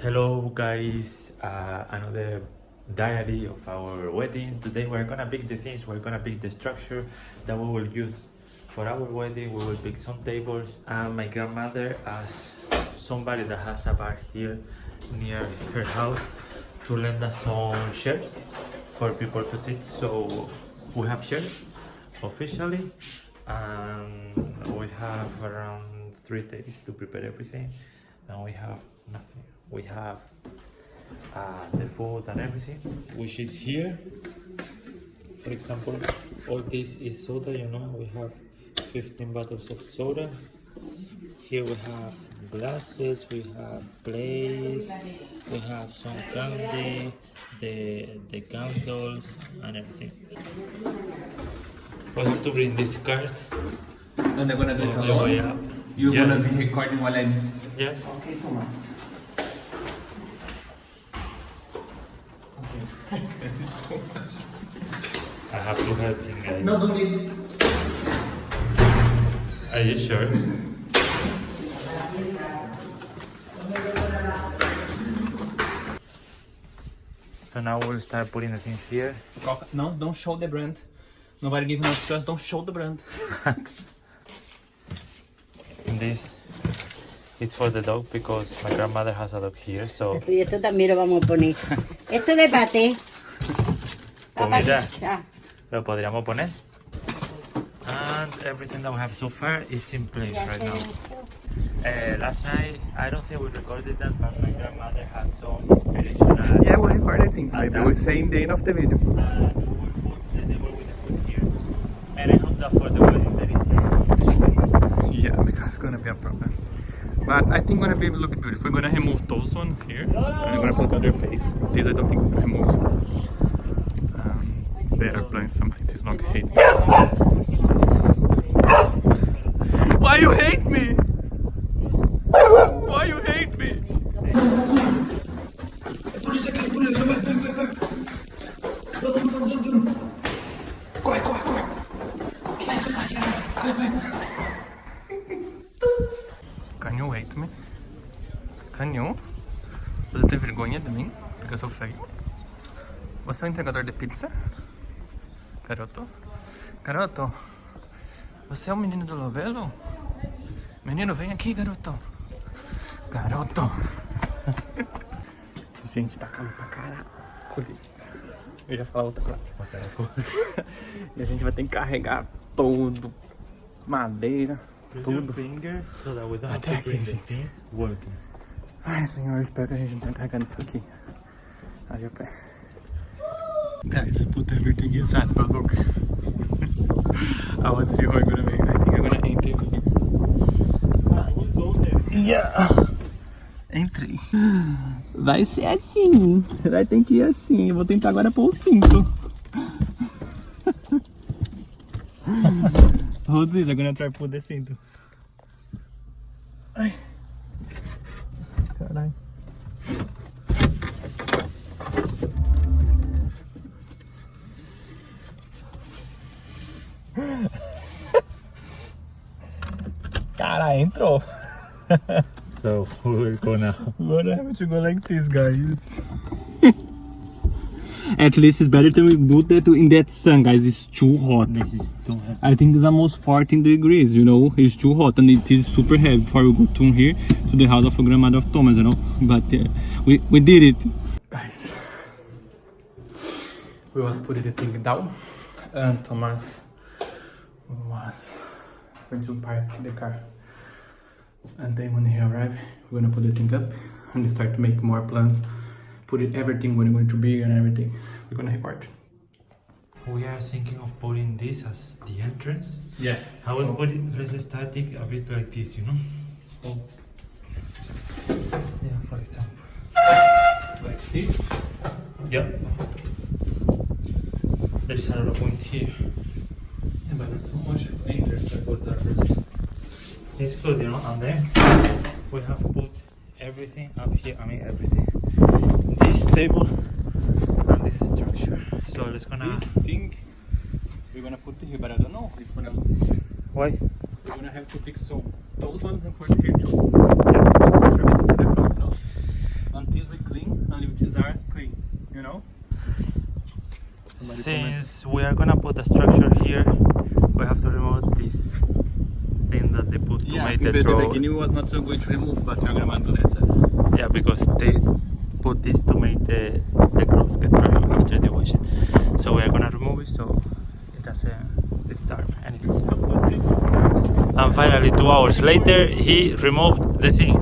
Hello guys, uh, another diary of our wedding. Today we're gonna pick the things, we're gonna pick the structure that we will use for our wedding. We will pick some tables and my grandmother as somebody that has a bar here near her house to lend us some chairs for people to sit. So we have chairs officially and we have around three days to prepare everything and we have nothing. We have uh, the food and everything. Which is here. For example all this is soda you know. We have 15 bottles of soda. Here we have glasses we have plates we have some candy the the candles and everything. We have to bring this card. And they're gonna do it the way alone? You're Yes. gonna be recording while I'm... yes. Okay, Thomas. I have to help him guys No, don't need. Are you sure? So now we'll start putting the things here. Coca- No, don't show the brand. Nobody give no trust, don't show the brand. And this it's for the dog because my grandmother has a dog here. So Y esto también lo vamos a poner. Esto de pate. Pues mira. Ah, lo podríamos poner. And everything that we have so far is in place right now. Uh, last night, I don't think we recorded that, but my grandmother has some inspirational. Yeah, we record I think. Maybe Maybe we we say in the end of the video. and we will put the table with the food here. And I hope that for the wedding there is a Yeah, because it's gonna be a problem. But I think we're gonna be look beautiful. We're gonna remove those ones here. And we're gonna put other face. These I don't think we're gonna remove. Um, they are playing something. This not hate me. Why you hate me? Can you hate me? Can you? Você tem vergonha de mim? Porque eu sou feio? Você é o entregador de pizza? Garoto? Garoto? Você é o menino do Lobelo? Menino, vem aqui, garoto. Garoto. Gente, tá calor pra caralho. Eu ia falar outra coisa. e a gente vai ter que carregar tudo. Madeira, tudo. finger so that we don't have to bring the things working. Ai, senhor, espero que a gente não tenha carregado isso aqui. Aí o pé. Guys, I put everything inside for look. I want to see how I'm gonna make. I think I'm gonna enter here. Yeah. Entrei. Vai ser assim. Vai ter que ir assim. Eu vou tentar agora pôr o cinto. Hold this, I'm gonna try to put the cinto. Ai. Caralho. Cara, entrou. So we will go now. Agora have to go like this, guys. At least it's better to do that in that sun, guys. It's too hot. This is too. I think it's almost 14 degrees, you know. It's too hot and it is super heavy before we go to here to the house of a grandmother of Thomas, you know. But uh, we, we did it. Guys, we was putting the thing down and Thomas was going to park the car. And then when he arrived, we're gonna put the thing up and start to make more plans. Put it everything where it's going to be and everything. We're gonna record. We are thinking of putting this as the entrance. Yeah. I will put it, let's start it a bit like this, you know? Oh. Yeah, for example. Like this. yeah There is another point here. Yeah, but not so much enters that goes there first. It's good, you know, and then we have put everything up here, I mean everything this table and this structure. So let's gonna. This thing we're gonna put here, but I don't know if we're gonna. Why? We're gonna have to pick some those ones and put here too. Yeah. Until we clean, until these are clean, you know. Since we are gonna put a structure here, we have to remove this thing that they put to yeah, make the draw. Yeah, the beginning was not so good to remove, but we're gonna do that. Yeah, because they put this to make the the clothes get dry after they wash it. So we are gonna remove it so it doesn't disturb anything. And finally, two hours later, he removed the thing.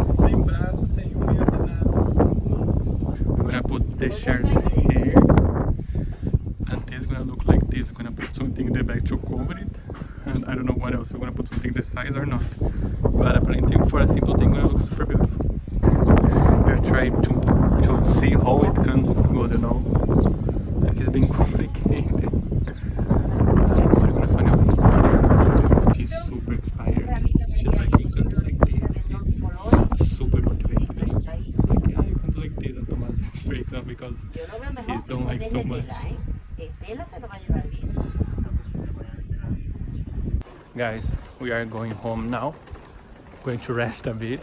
We're gonna put the chairs here. And this is gonna look like this. We're gonna put something in the back to cover it. And I don't know what else. We're gonna put something the size or not. But apparently for a simple thing, gonna look super beautiful. Trying to to see how it can look good, you know. Like it's been complicated. She's super inspired. She's like, can do like this, super motivated. Yeah, you can do like this, up because he's don't like so much. Guys, we are going home now. Going to rest a bit.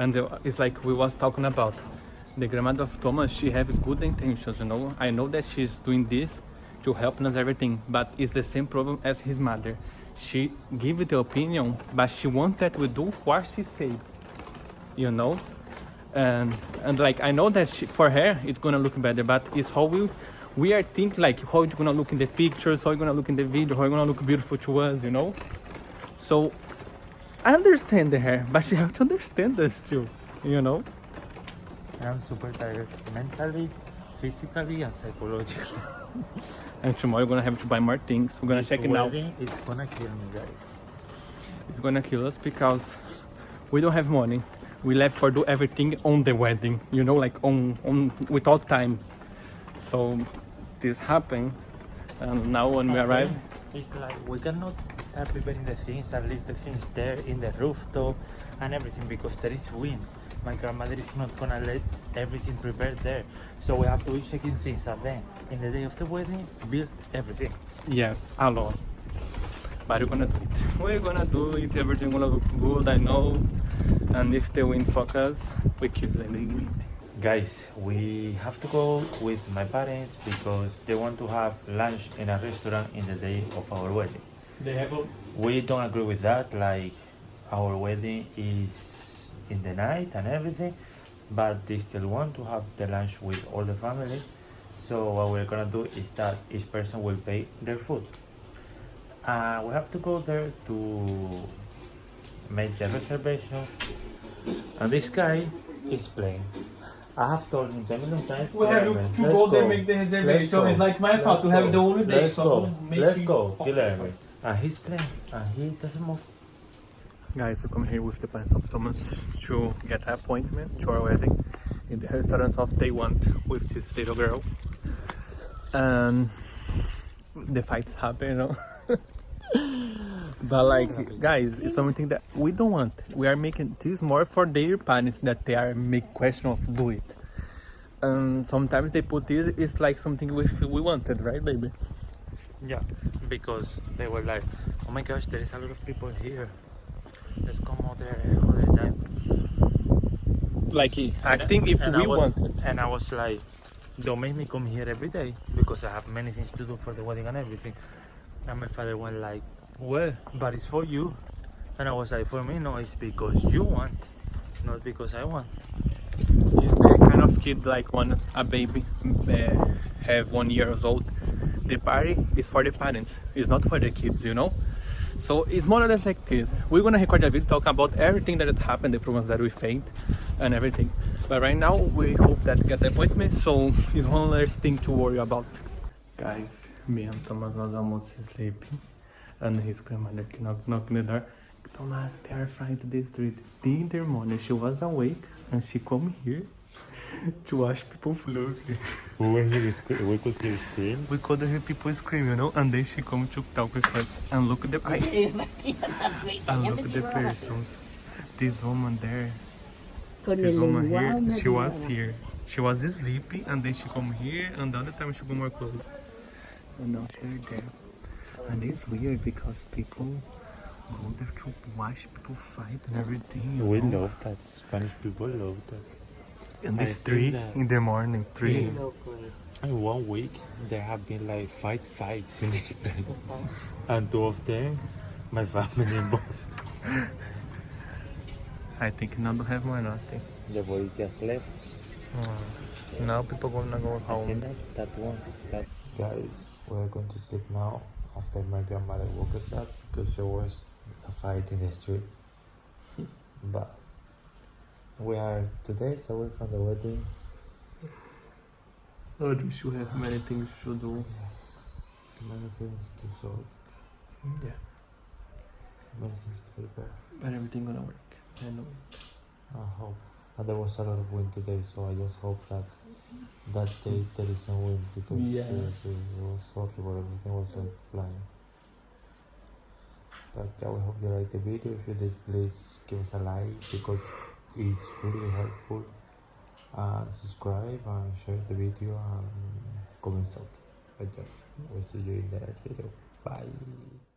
And it's like we was talking about. The grandmother of Thomas, she have good intentions, you know. I know that she's doing this to help us everything, but it's the same problem as his mother. She give the opinion, but she wants that we do what she say, You know? And and like I know that she, for her it's gonna look better, but it's how we we are thinking like how it's gonna look in the pictures, how it's gonna look in the video, how it's gonna look beautiful to us, you know. So I understand her, but she have to understand us too, you know. I'm super tired mentally, physically, and psychologically. And tomorrow we're gonna have to buy more things. We're gonna This check it out. wedding is gonna kill me, guys. It's gonna kill us because we don't have money. We left for do everything on the wedding, you know, like on on without time. So this happened, and now when we arrive, It's like we cannot start preparing the things and leave the things there in the rooftop and everything because there is wind. My grandmother is not gonna let everything prepared there. So we have to be checking things and then in the day of the wedding build everything. yes, alone. But we're gonna do it. We're gonna do it. Everything gonna look good, I know. And if the wind focus, we keep letting wind. Guys, we have to go with my parents because they want to have lunch in a restaurant in the day of our wedding. They have a We don't agree with that, like our wedding is in the night and everything, but they still want to have the lunch with all the family. So what we're gonna do is that each person will pay their food. Uh, we have to go there to make the reservation, and this guy is playing. I have told him 10 million times. We have "Guilherme, to go there make the reservation. go. It's like my fault to have the only day. Let's so go. Let's go. And he's playing, and he doesn't move. Guys, I come here with the parents of Thomas to get an appointment to our wedding in the restaurant of they want with this little girl. And the fights happen, you know. but like, guys, it's something that we don't want. We are making this more for their parents that they are make question of do it. And sometimes they put this, it's like something we we wanted, right, baby? Yeah, because they were like, oh my gosh, there is a lot of people here. Let's come out there all the time. Like acting if and we was, wanted. And I was like, don't make me come here every day because I have many things to do for the wedding and everything. And my father went like, well, but it's for you. And I was like, for me, no, it's because you want, not because I want. He's the kind of kid like when a baby uh, have one years old. The party is for the parents. It's not for the kids, you know. So it's more or less like this. We're gonna record a video talk about everything that happened, the problems that we faced, and everything. But right now we hope that get the appointment, so it's one less thing to worry about. Guys, me and Thomas was almost sleeping, and his grandmother knocked knocked the door. Thomas terrified to the street. In the morning, she was awake and she come here to watch people float. We were here, we could hear screams. We could hear people scream, you know, and then she come to talk with us and look at the and look at the persons. This woman there, Con this woman here, she was here. She was sleeping and then she come here and the other time she go more close. And now she's there. And it's weird because people go there to watch people fight and everything. You We know? love that. Spanish people love that. And I it's think three in the morning, three. In one week, there have been like five fights in this place, and two of them, my family involved. I think now don't have more nothing. The boys just left. Mm. Now people gonna go home. that, that one. That guys, we're going to sleep now after my grandmother woke us up because there was a fight in the street. but we are two days away from the wedding. Oh, we should have many things to do. Yes. Many things to solve, mm, Yeah, many things to prepare. but everything gonna work. I know. I hope. And there was a lot of wind today, so I just hope that that day mm. there is no wind because Yeah. seriously it was horrible. Everything was like flying. But yeah, we hope you like the video. If you did, please give us a like because is really helpful uh, subscribe and share the video and comment something. I just will see you in the next video. Bye.